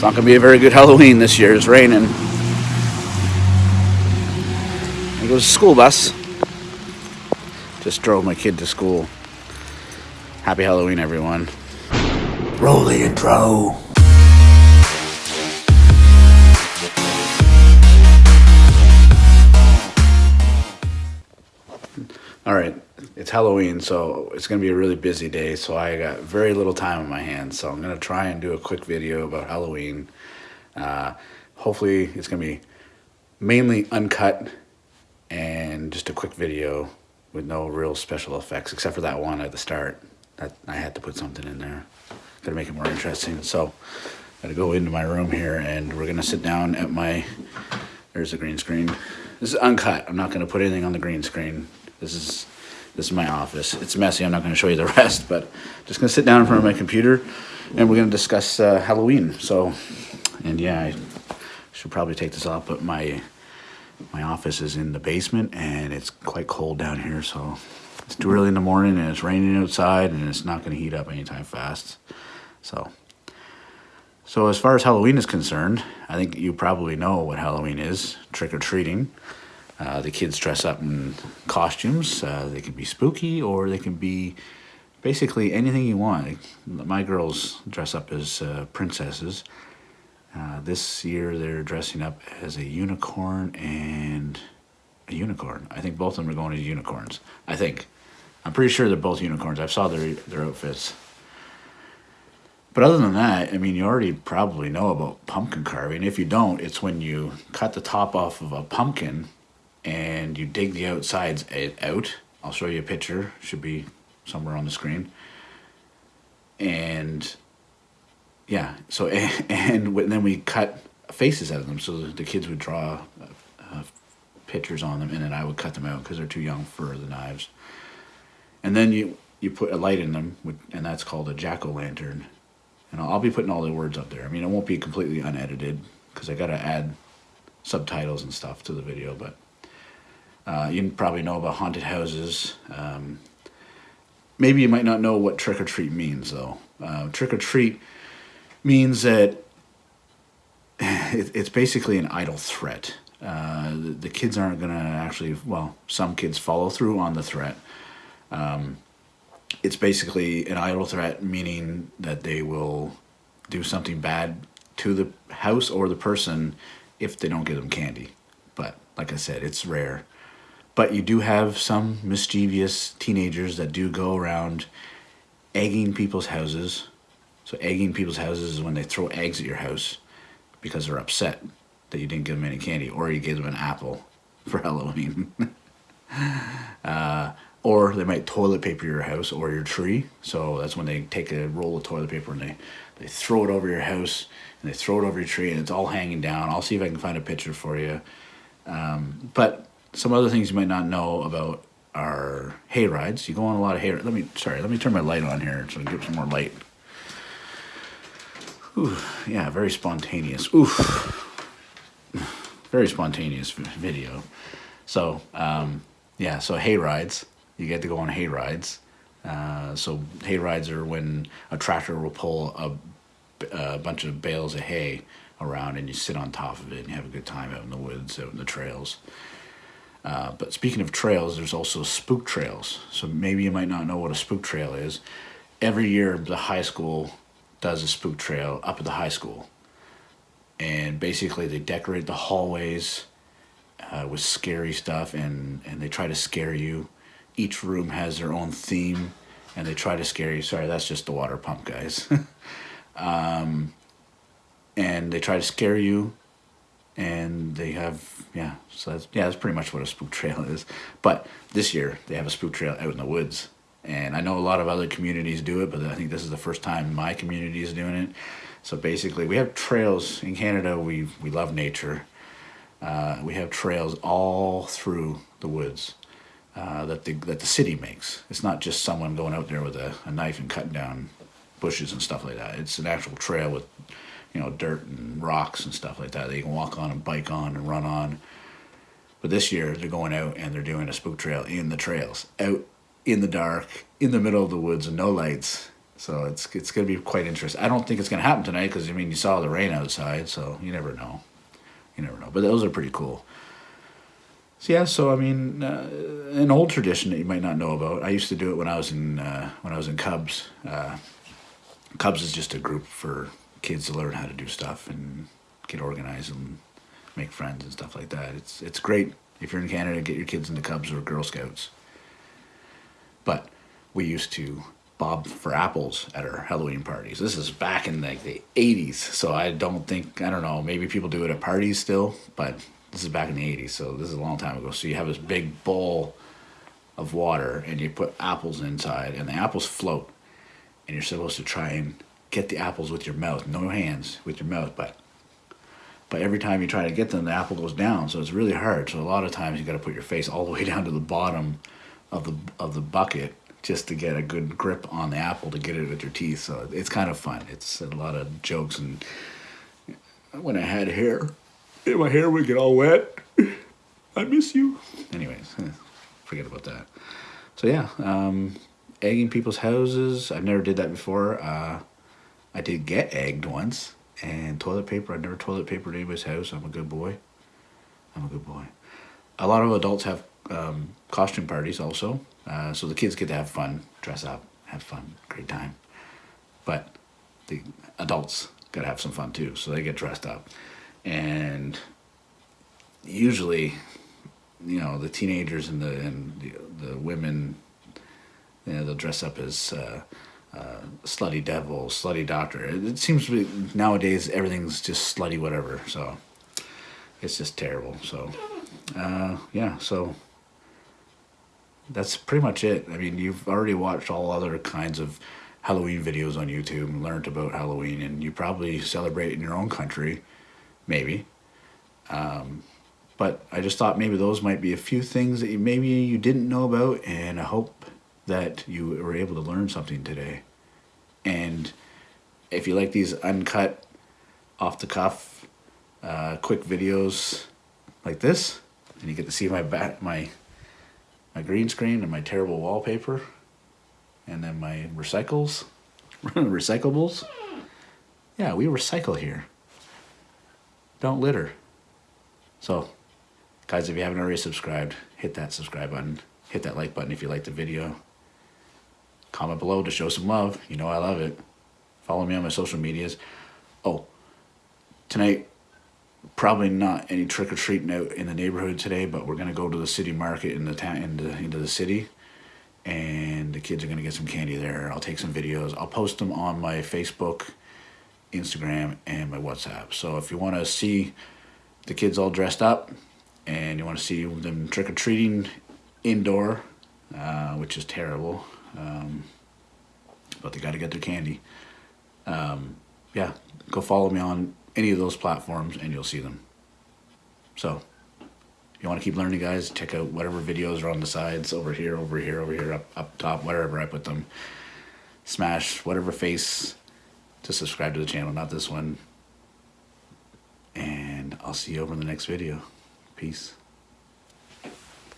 It's not going to be a very good Halloween this year. It's raining. There goes the school bus. Just drove my kid to school. Happy Halloween, everyone. Roll the intro. All right, it's Halloween, so it's to be a really busy day. So I got very little time on my hands. So I'm to try and do a quick video about Halloween. Uh, hopefully, it's to be mainly uncut and just a quick video with no real special effects, except for that one at the start. That I had to put something in there. Got to make it more interesting. So, I got to go into my room here, and we're to sit down at my. There's the green screen. This is uncut. I'm not to put anything on the green screen. This is this is my office. It's messy. I'm not going to show you the rest, but just going to sit down in front of my computer, and we're going to discuss uh, Halloween. So, and yeah, I should probably take this off, but my my office is in the basement, and it's quite cold down here. So it's too early in the morning, and it's raining outside, and it's not going to heat up anytime fast. So. So as far as Halloween is concerned, I think you probably know what Halloween is, trick-or-treating. Uh, the kids dress up in costumes. Uh, they can be spooky or they can be basically anything you want. My girls dress up as uh, princesses. Uh, this year they're dressing up as a unicorn and a unicorn. I think both of them are going as unicorns. I think. I'm pretty sure they're both unicorns. I saw their, their outfits. But other than that, I mean, you already probably know about pumpkin carving. If you don't, it's when you cut the top off of a pumpkin and you dig the outsides out. I'll show you a picture. Should be somewhere on the screen. And yeah, so and, then we cut faces out of them. So the kids would draw uh, uh, pictures on them, and then I would cut them out because they're too young for the knives. And then you you put a light in them, and that's called a jack o' lantern. And I'll be putting all the words up there. I mean, it won't be completely unedited because I got to add subtitles and stuff to the video, but uh, you probably know about haunted houses. Um, maybe you might not know what trick or treat means, though. Uh, trick or treat means that it, it's basically an idle threat. Uh, the, the, kids aren't going to actually, well, some kids follow through on the threat. Um, it's basically an idle threat, meaning that they will do something bad to the house or the person if they don't give them candy. But like I said, it's rare. But you do have some mischievous teenagers that do go around egging people's houses. So egging people's houses is when they throw eggs at your house because they're upset that you didn't give them any candy or you gave them an apple for Halloween. uh, or they might toilet paper your house or your tree. So that's when they take a roll of toilet paper and they, they throw it over your house and they throw it over your tree and it's all hanging down. I'll see if I can find a picture for you. Um, but some other things you might not know about are hay rides. You go on a lot of hay. Let me sorry. Let me turn my light on here so I can get some more light. Ooh, yeah, very spontaneous. Oof, very spontaneous video. So um, yeah, so hay rides. You get to go on hay rides. Uh, so hay rides are when a tractor will pull a, a bunch of bales of hay around and you sit on top of it and you have a good time out in the woods, out in the trails. Uh, but speaking of trails, there's also spook trails. So maybe you might not know what a spook trail is. Every year, the high school does a spook trail up at the high school. And basically, they decorate the hallways uh, with scary stuff and, and they try to scare you. Each room has their own theme and they try to scare you. Sorry, that's just the water pump, guys. um, and they try to scare you and they have yeah so that's yeah that's pretty much what a spook trail is. But this year they have a spook trail out in the woods. And i know a lot of other communities do it but i think this is the first time my community is doing it. So basically we have trails in canada. We we love nature. Uh, we have trails all through the woods uh, that the that the city makes. It's not just someone going out there with a, a knife and cutting down bushes and stuff like that. It's an actual trail with you know, dirt and rocks and stuff like that you can walk on and bike on and run on. But this year they're going out and they're doing a spook trail in the trails, out in the dark, in the middle of the woods, and no lights. So it's it's gonna be quite interesting. I don't think it's gonna happen tonight because I mean you saw the rain outside, so you never know. You never know. But those are pretty cool. So yeah, so I mean, uh, an old tradition that you might not know about. I used to do it when I was in uh, when I was in Cubs. Uh, Cubs is just a group for kids to learn how to do stuff and get organized and make friends and stuff like that. It's it's great if you're in Canada, get your kids into Cubs or Girl Scouts. But we used to bob for apples at our Halloween parties. This is back in like the 80s, so I don't think I don't know. Maybe people do it at parties still, but this is back in the 80s, so this is a long time ago. So you have this big bowl of water and you put apples inside, and the apples float, and you're supposed to try and get the apples with your mouth, no hands, with your mouth, but but every time you try to get them, the apple goes down, so it's really hard. So a lot of times you got to put your face all the way down to the bottom of the of the bucket just to get a good grip on the apple to get it with your teeth. So it's kind of fun. It's a lot of jokes and when I had hair, my hair would get all wet. I miss you. Anyways, forget about that. So yeah, um, egging people's houses. I've never did that before. Uh, I did get egged once, and toilet paper. I never toilet papered anybody's house. I'm a good boy. I'm a good boy. A lot of adults have um, costume parties also, uh, so the kids get to have fun, dress up, have fun, great time. But the adults got to have some fun too, so they get dressed up and usually you know the teenagers and the and the, the women you know they'll dress up as uh, uh, slutty devil slutty doctor it, seems to be nowadays everything's just slutty whatever so it's just terrible so uh, yeah so that's pretty much it i mean you've already watched all other kinds of halloween videos on youtube and learned about halloween and you probably celebrate in your own country maybe. Um, but I just thought maybe those might be a few things that you, maybe you didn't know about, and I hope that you were able to learn something today. And if you like these uncut, off the cuff, uh, quick videos like this, and you get to see my back, my my green screen and my terrible wallpaper, and then my recycles, recyclables. Yeah, we recycle here don't litter. So, guys, if you haven't already subscribed, hit that subscribe button. Hit that like button if you like the video. Comment below to show some love. You know I love it. Follow me on my social medias. Oh, tonight, probably not any trick or treating out in the neighborhood today, but we're gonna go to the city market in the town into into the city, and the kids are gonna get some candy there. I'll take some videos. I'll post them on my Facebook Instagram, and my WhatsApp. So if you want to see the kids all dressed up and you want to see them trick or treating indoor, uh, which is terrible, um, but they got to get their candy. Um, yeah, go follow me on any of those platforms and you'll see them. So, you want to keep learning, guys, check out whatever videos are on the sides over here, over here, over here, up, up top, wherever I put them. Smash whatever face to subscribe to the channel, not this one. And I'll see you over in the next video. Peace.